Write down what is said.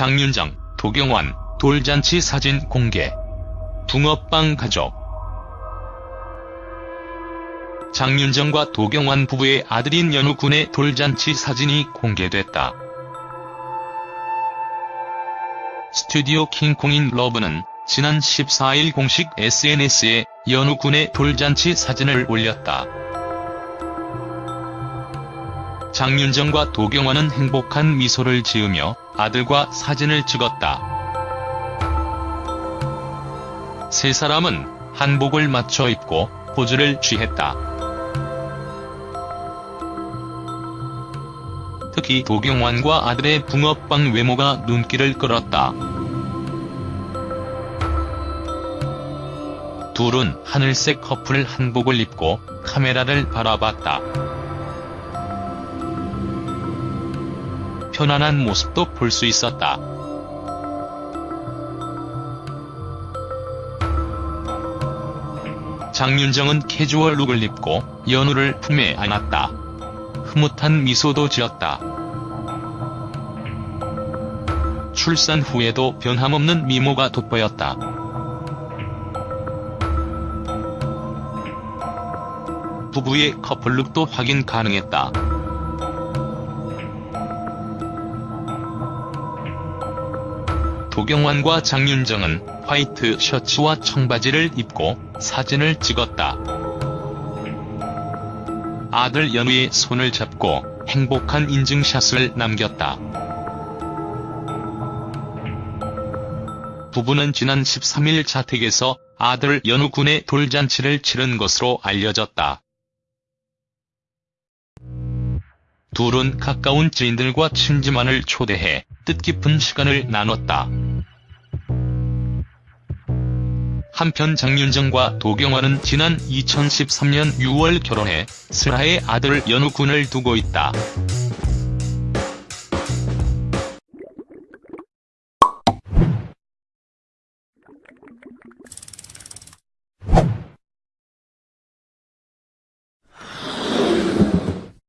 장윤정, 도경완, 돌잔치 사진 공개. 붕어빵 가족. 장윤정과 도경완 부부의 아들인 연우 군의 돌잔치 사진이 공개됐다. 스튜디오 킹콩인 러브는 지난 14일 공식 SNS에 연우 군의 돌잔치 사진을 올렸다. 장윤정과 도경완은 행복한 미소를 지으며 아들과 사진을 찍었다. 세 사람은 한복을 맞춰 입고 포즈를 취했다. 특히 도경완과 아들의 붕어빵 외모가 눈길을 끌었다. 둘은 하늘색 커플 한복을 입고 카메라를 바라봤다. 편안한 모습도 볼 수 있었다. 장윤정은 캐주얼 룩을 입고 연우를 품에 안았다. 흐뭇한 미소도 지었다. 출산 후에도 변함없는 미모가 돋보였다. 부부의 커플룩도 확인 가능했다. 도경완과 장윤정은 화이트 셔츠와 청바지를 입고 사진을 찍었다. 아들 연우의 손을 잡고 행복한 인증샷을 남겼다. 부부는 지난 13일 자택에서 아들 연우 군의 돌잔치를 치른 것으로 알려졌다. 둘은 가까운 지인들과 친지만을 초대해 뜻깊은 시간을 나눴다. 한편 장윤정과 도경완은 지난 2013년 6월 결혼해 슬하의 아들 연우군을 두고 있다.